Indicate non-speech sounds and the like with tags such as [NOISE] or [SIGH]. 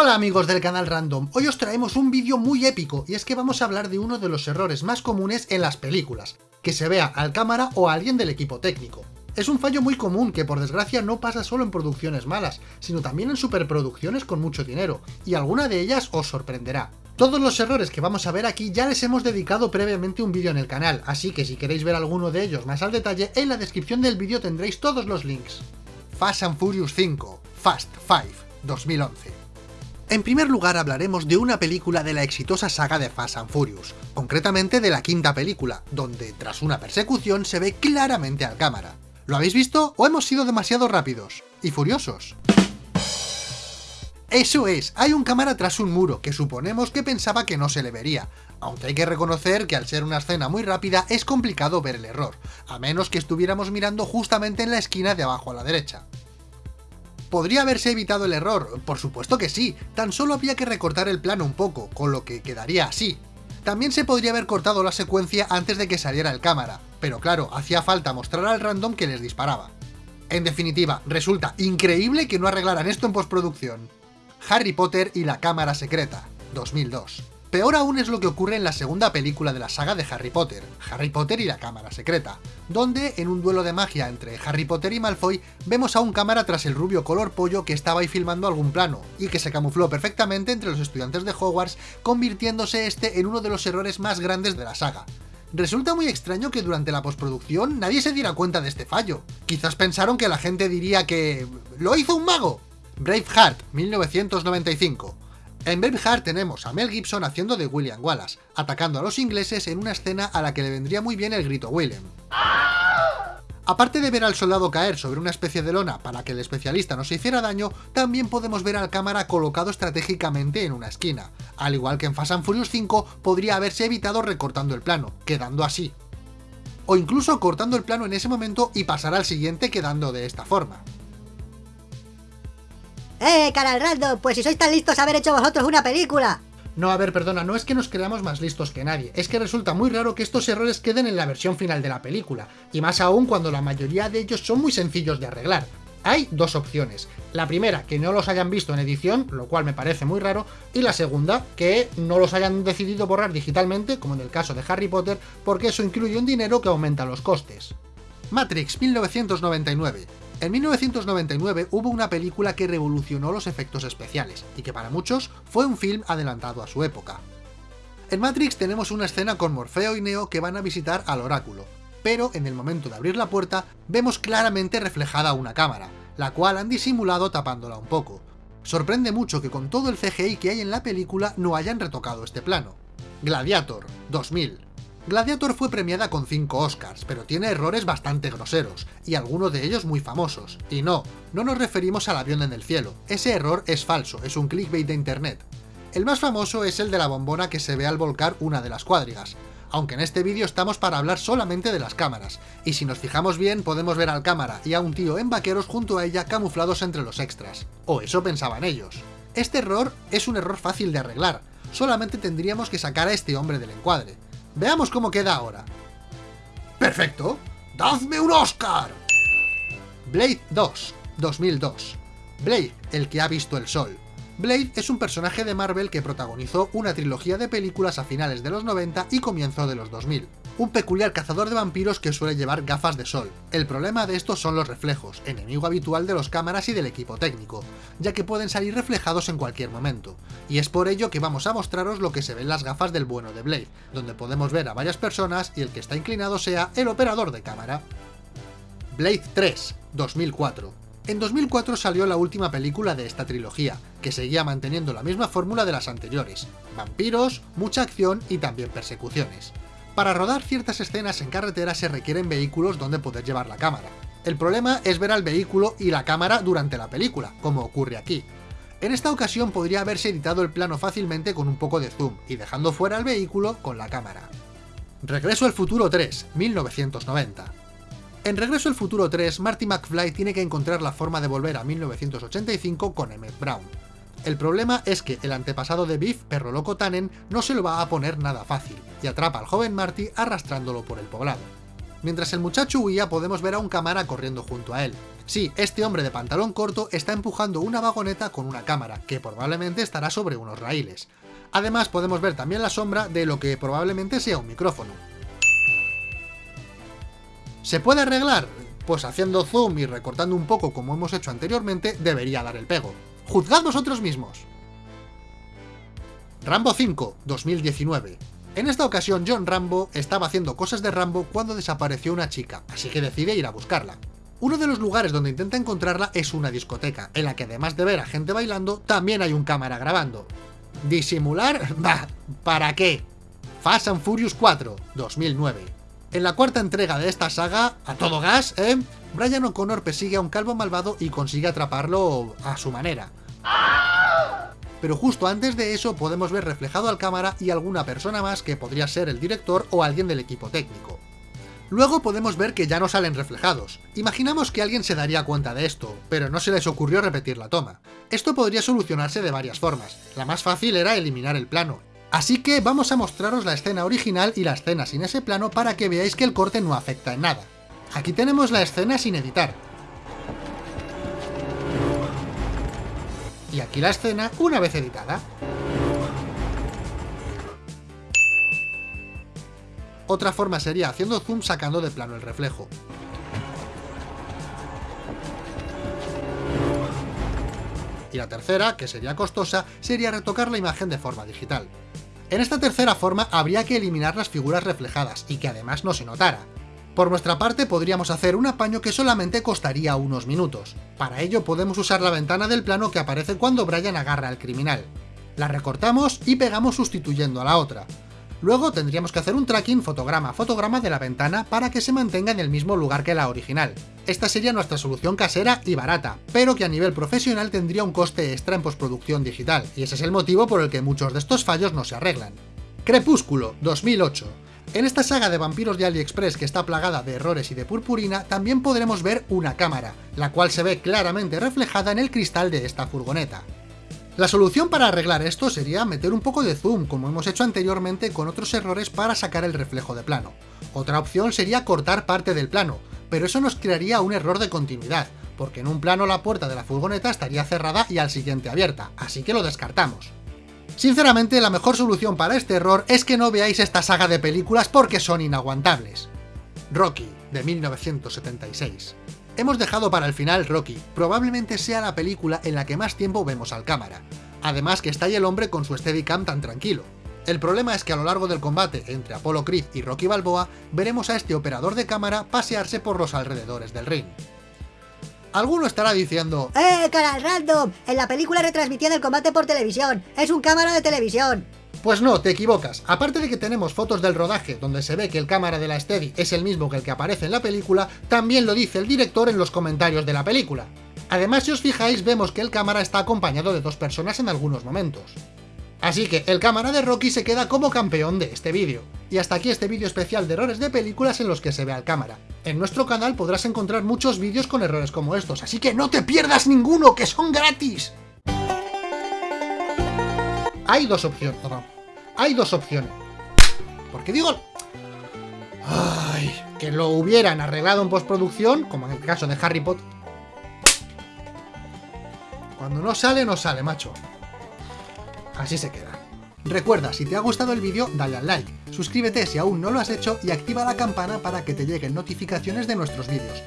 Hola amigos del canal Random, hoy os traemos un vídeo muy épico y es que vamos a hablar de uno de los errores más comunes en las películas, que se vea al cámara o a alguien del equipo técnico. Es un fallo muy común que por desgracia no pasa solo en producciones malas, sino también en superproducciones con mucho dinero, y alguna de ellas os sorprenderá. Todos los errores que vamos a ver aquí ya les hemos dedicado previamente un vídeo en el canal, así que si queréis ver alguno de ellos más al detalle, en la descripción del vídeo tendréis todos los links. Fast and Furious 5, Fast 5, 2011 en primer lugar hablaremos de una película de la exitosa saga de Fast and Furious, concretamente de la quinta película, donde tras una persecución se ve claramente al cámara. ¿Lo habéis visto o hemos sido demasiado rápidos y furiosos? Eso es, hay un cámara tras un muro, que suponemos que pensaba que no se le vería, aunque hay que reconocer que al ser una escena muy rápida es complicado ver el error, a menos que estuviéramos mirando justamente en la esquina de abajo a la derecha. ¿Podría haberse evitado el error? Por supuesto que sí, tan solo había que recortar el plano un poco, con lo que quedaría así. También se podría haber cortado la secuencia antes de que saliera el cámara, pero claro, hacía falta mostrar al random que les disparaba. En definitiva, resulta increíble que no arreglaran esto en postproducción. Harry Potter y la cámara secreta, 2002. Peor aún es lo que ocurre en la segunda película de la saga de Harry Potter, Harry Potter y la Cámara Secreta, donde, en un duelo de magia entre Harry Potter y Malfoy, vemos a un cámara tras el rubio color pollo que estaba ahí filmando algún plano, y que se camufló perfectamente entre los estudiantes de Hogwarts, convirtiéndose este en uno de los errores más grandes de la saga. Resulta muy extraño que durante la postproducción nadie se diera cuenta de este fallo. Quizás pensaron que la gente diría que... ¡Lo hizo un mago! Braveheart, 1995 en Braveheart tenemos a Mel Gibson haciendo de William Wallace, atacando a los ingleses en una escena a la que le vendría muy bien el grito William. Aparte de ver al soldado caer sobre una especie de lona para que el especialista no se hiciera daño, también podemos ver al cámara colocado estratégicamente en una esquina. Al igual que en Fast and Furious 5, podría haberse evitado recortando el plano, quedando así. O incluso cortando el plano en ese momento y pasar al siguiente quedando de esta forma. ¡Eh, canal random! Pues si sois tan listos haber hecho vosotros una película. No, a ver, perdona, no es que nos creamos más listos que nadie, es que resulta muy raro que estos errores queden en la versión final de la película, y más aún cuando la mayoría de ellos son muy sencillos de arreglar. Hay dos opciones. La primera, que no los hayan visto en edición, lo cual me parece muy raro, y la segunda, que no los hayan decidido borrar digitalmente, como en el caso de Harry Potter, porque eso incluye un dinero que aumenta los costes. Matrix 1999 en 1999 hubo una película que revolucionó los efectos especiales, y que para muchos fue un film adelantado a su época. En Matrix tenemos una escena con Morfeo y Neo que van a visitar al oráculo, pero en el momento de abrir la puerta vemos claramente reflejada una cámara, la cual han disimulado tapándola un poco. Sorprende mucho que con todo el CGI que hay en la película no hayan retocado este plano. Gladiator, 2000. Gladiator fue premiada con 5 Oscars, pero tiene errores bastante groseros, y algunos de ellos muy famosos. Y no, no nos referimos al avión en el cielo, ese error es falso, es un clickbait de internet. El más famoso es el de la bombona que se ve al volcar una de las cuadrigas, aunque en este vídeo estamos para hablar solamente de las cámaras, y si nos fijamos bien podemos ver al cámara y a un tío en vaqueros junto a ella camuflados entre los extras. O eso pensaban ellos. Este error es un error fácil de arreglar, solamente tendríamos que sacar a este hombre del encuadre, Veamos cómo queda ahora. ¡Perfecto! ¡Dadme un Oscar! Blade 2, 2002. Blade, el que ha visto el sol. Blade es un personaje de Marvel que protagonizó una trilogía de películas a finales de los 90 y comienzo de los 2000. Un peculiar cazador de vampiros que suele llevar gafas de sol. El problema de estos son los reflejos, enemigo habitual de los cámaras y del equipo técnico, ya que pueden salir reflejados en cualquier momento. Y es por ello que vamos a mostraros lo que se ve en las gafas del bueno de Blade, donde podemos ver a varias personas y el que está inclinado sea el operador de cámara. Blade 3, 2004 en 2004 salió la última película de esta trilogía, que seguía manteniendo la misma fórmula de las anteriores, vampiros, mucha acción y también persecuciones. Para rodar ciertas escenas en carretera se requieren vehículos donde poder llevar la cámara. El problema es ver al vehículo y la cámara durante la película, como ocurre aquí. En esta ocasión podría haberse editado el plano fácilmente con un poco de zoom y dejando fuera el vehículo con la cámara. Regreso al futuro 3, 1990. En Regreso al Futuro 3, Marty McFly tiene que encontrar la forma de volver a 1985 con Emmett Brown. El problema es que el antepasado de Biff, perro loco Tannen, no se lo va a poner nada fácil, y atrapa al joven Marty arrastrándolo por el poblado. Mientras el muchacho huía podemos ver a un cámara corriendo junto a él. Sí, este hombre de pantalón corto está empujando una vagoneta con una cámara, que probablemente estará sobre unos raíles. Además podemos ver también la sombra de lo que probablemente sea un micrófono. ¿Se puede arreglar? Pues haciendo zoom y recortando un poco como hemos hecho anteriormente, debería dar el pego. ¡Juzgad vosotros mismos! Rambo 5, 2019. En esta ocasión John Rambo estaba haciendo cosas de Rambo cuando desapareció una chica, así que decide ir a buscarla. Uno de los lugares donde intenta encontrarla es una discoteca, en la que además de ver a gente bailando, también hay un cámara grabando. ¿Disimular? [LAUGHS] Bah, ¿para qué? Fast and Furious 4, 2009. En la cuarta entrega de esta saga, a todo gas, ¿eh? Brian O'Connor persigue a un calvo malvado y consigue atraparlo a su manera. Pero justo antes de eso podemos ver reflejado al cámara y alguna persona más que podría ser el director o alguien del equipo técnico. Luego podemos ver que ya no salen reflejados. Imaginamos que alguien se daría cuenta de esto, pero no se les ocurrió repetir la toma. Esto podría solucionarse de varias formas. La más fácil era eliminar el plano. Así que vamos a mostraros la escena original y la escena sin ese plano para que veáis que el corte no afecta en nada. Aquí tenemos la escena sin editar. Y aquí la escena una vez editada. Otra forma sería haciendo zoom sacando de plano el reflejo. Y la tercera, que sería costosa, sería retocar la imagen de forma digital. En esta tercera forma habría que eliminar las figuras reflejadas, y que además no se notara. Por nuestra parte podríamos hacer un apaño que solamente costaría unos minutos. Para ello podemos usar la ventana del plano que aparece cuando Brian agarra al criminal. La recortamos y pegamos sustituyendo a la otra. Luego tendríamos que hacer un tracking fotograma a fotograma de la ventana para que se mantenga en el mismo lugar que la original. Esta sería nuestra solución casera y barata, pero que a nivel profesional tendría un coste extra en postproducción digital, y ese es el motivo por el que muchos de estos fallos no se arreglan. Crepúsculo, 2008. En esta saga de vampiros de AliExpress que está plagada de errores y de purpurina, también podremos ver una cámara, la cual se ve claramente reflejada en el cristal de esta furgoneta. La solución para arreglar esto sería meter un poco de zoom, como hemos hecho anteriormente con otros errores para sacar el reflejo de plano. Otra opción sería cortar parte del plano, pero eso nos crearía un error de continuidad, porque en un plano la puerta de la furgoneta estaría cerrada y al siguiente abierta, así que lo descartamos. Sinceramente, la mejor solución para este error es que no veáis esta saga de películas porque son inaguantables. Rocky, de 1976. Hemos dejado para el final Rocky, probablemente sea la película en la que más tiempo vemos al cámara. Además que está ahí el hombre con su Steadicam tan tranquilo. El problema es que a lo largo del combate entre Apollo Creed y Rocky Balboa, veremos a este operador de cámara pasearse por los alrededores del ring. Alguno estará diciendo ¡Eh, canal random! En la película retransmitían el combate por televisión. ¡Es un cámara de televisión! Pues no, te equivocas. Aparte de que tenemos fotos del rodaje donde se ve que el cámara de la Steady es el mismo que el que aparece en la película, también lo dice el director en los comentarios de la película. Además, si os fijáis, vemos que el cámara está acompañado de dos personas en algunos momentos. Así que el cámara de Rocky se queda como campeón de este vídeo. Y hasta aquí este vídeo especial de errores de películas en los que se ve al cámara. En nuestro canal podrás encontrar muchos vídeos con errores como estos, así que no te pierdas ninguno, que son gratis. Hay dos opciones. Hay dos opciones. Porque digo... Ay, que lo hubieran arreglado en postproducción, como en el caso de Harry Potter. Cuando no sale, no sale, macho. Así se queda. Recuerda, si te ha gustado el vídeo, dale al like, suscríbete si aún no lo has hecho y activa la campana para que te lleguen notificaciones de nuestros vídeos.